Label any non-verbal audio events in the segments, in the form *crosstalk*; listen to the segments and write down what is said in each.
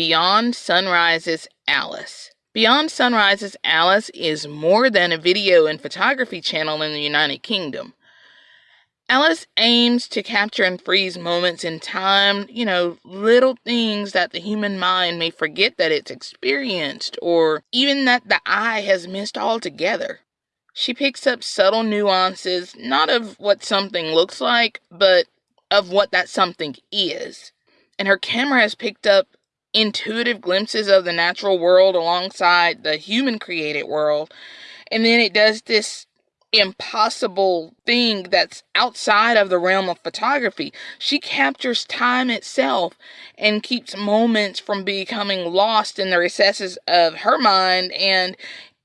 Beyond Sunrise's Alice. Beyond Sunrise's Alice is more than a video and photography channel in the United Kingdom. Alice aims to capture and freeze moments in time, you know, little things that the human mind may forget that it's experienced or even that the eye has missed altogether. She picks up subtle nuances, not of what something looks like, but of what that something is. And her camera has picked up intuitive glimpses of the natural world alongside the human created world. And then it does this impossible thing that's outside of the realm of photography. She captures time itself and keeps moments from becoming lost in the recesses of her mind and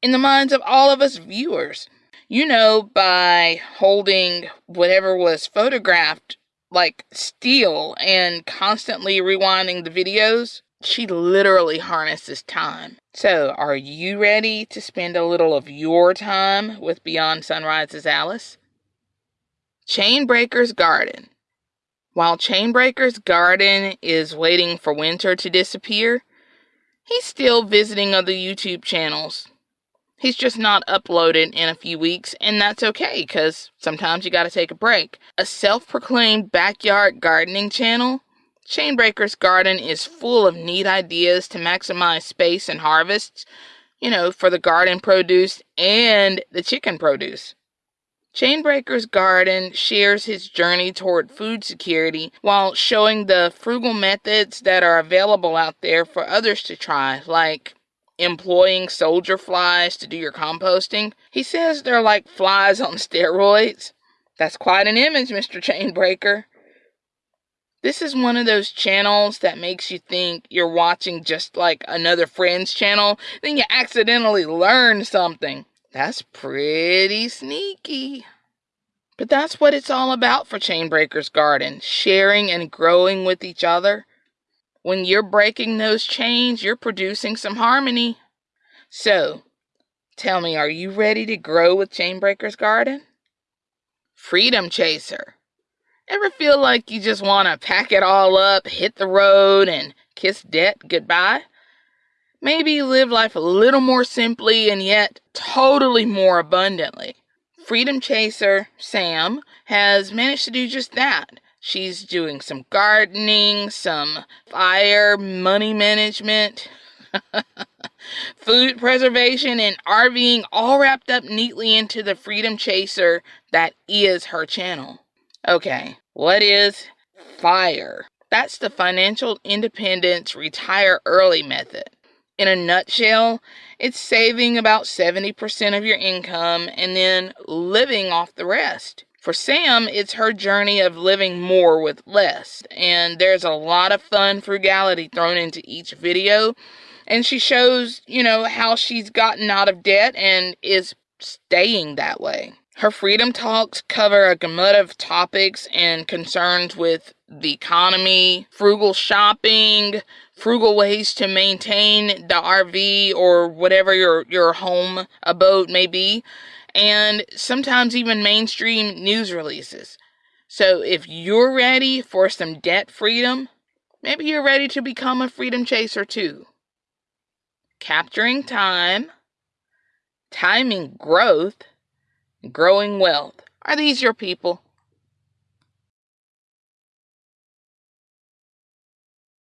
in the minds of all of us viewers. You know, by holding whatever was photographed like steel and constantly rewinding the videos, she literally harnesses time. So, are you ready to spend a little of your time with Beyond Sunrise's Alice? Chainbreaker's Garden. While Chainbreaker's Garden is waiting for winter to disappear, he's still visiting other YouTube channels. He's just not uploaded in a few weeks, and that's okay because sometimes you gotta take a break. A self proclaimed backyard gardening channel Chainbreaker's garden is full of neat ideas to maximize space and harvests, you know, for the garden produce and the chicken produce. Chainbreaker's Garden shares his journey toward food security while showing the frugal methods that are available out there for others to try, like employing soldier flies to do your composting. He says they're like flies on *laughs* steroids. That's quite an image, Mr. Chainbreaker. This is one of those channels that makes you think you're watching just like another friend's channel, then you accidentally learn something. That's pretty sneaky. But that's what it's all about for Chainbreaker's Garden sharing and growing with each other. When you're breaking those chains, you're producing some harmony. So, tell me, are you ready to grow with Chainbreaker's Garden? Freedom Chaser. Ever feel like you just want to pack it all up, hit the road, and kiss debt goodbye? Maybe live life a little more simply and yet totally more abundantly. Freedom Chaser, Sam, has managed to do just that. She's doing some gardening, some fire money management, *laughs* food preservation, and RVing all wrapped up neatly into the Freedom Chaser that is her channel. Okay, what is FIRE? That's the Financial Independence Retire Early method. In a nutshell, it's saving about 70% of your income and then living off the rest. For Sam, it's her journey of living more with less. And there's a lot of fun frugality thrown into each video. And she shows, you know, how she's gotten out of debt and is staying that way. Her freedom talks cover a gamut of topics and concerns with the economy, frugal shopping, frugal ways to maintain the RV or whatever your, your home abode may be, and sometimes even mainstream news releases. So if you're ready for some debt freedom, maybe you're ready to become a freedom chaser too. Capturing time, timing growth, growing wealth. Are these your people?